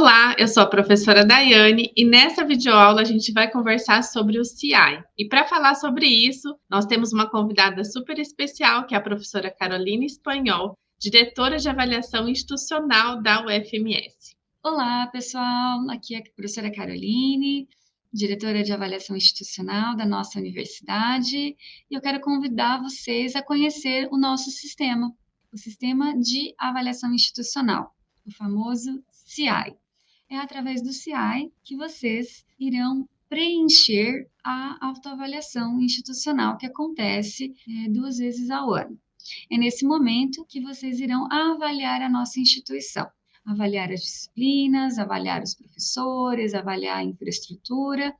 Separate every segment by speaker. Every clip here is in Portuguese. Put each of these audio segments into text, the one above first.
Speaker 1: Olá, eu sou a professora Daiane e nessa videoaula a gente vai conversar sobre o CIAI. E para falar sobre isso, nós temos uma convidada super especial, que é a professora Carolina Espanhol, diretora de avaliação institucional da UFMS.
Speaker 2: Olá, pessoal, aqui é a professora Caroline, diretora de avaliação institucional da nossa universidade, e eu quero convidar vocês a conhecer o nosso sistema, o sistema de avaliação institucional, o famoso CI. É através do CI que vocês irão preencher a autoavaliação institucional que acontece é, duas vezes ao ano. É nesse momento que vocês irão avaliar a nossa instituição, avaliar as disciplinas, avaliar os professores, avaliar a infraestrutura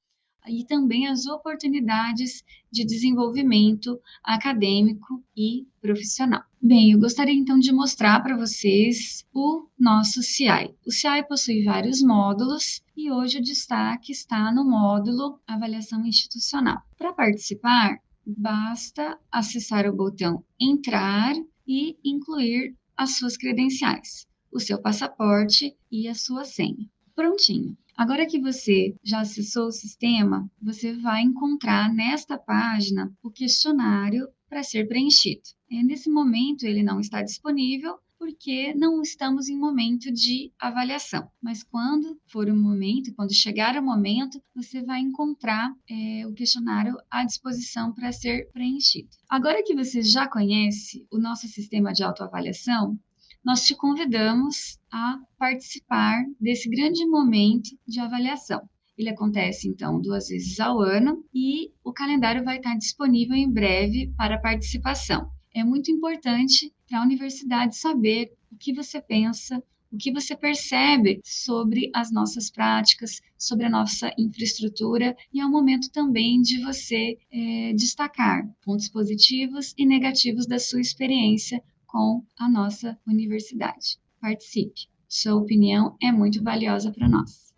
Speaker 2: e também as oportunidades de desenvolvimento acadêmico e profissional. Bem, eu gostaria então de mostrar para vocês o nosso CI. O CI possui vários módulos e hoje o destaque está no módulo Avaliação Institucional. Para participar, basta acessar o botão Entrar e incluir as suas credenciais, o seu passaporte e a sua senha. Prontinho. Agora que você já acessou o sistema, você vai encontrar nesta página o questionário para ser preenchido. E nesse momento ele não está disponível porque não estamos em momento de avaliação. Mas quando for o momento, quando chegar o momento, você vai encontrar é, o questionário à disposição para ser preenchido. Agora que você já conhece o nosso sistema de autoavaliação, nós te convidamos a participar desse grande momento de avaliação. Ele acontece, então, duas vezes ao ano e o calendário vai estar disponível em breve para participação. É muito importante para a universidade saber o que você pensa, o que você percebe sobre as nossas práticas, sobre a nossa infraestrutura, e é o momento também de você é, destacar pontos positivos e negativos da sua experiência com a nossa universidade. Participe, sua opinião é muito valiosa para nós.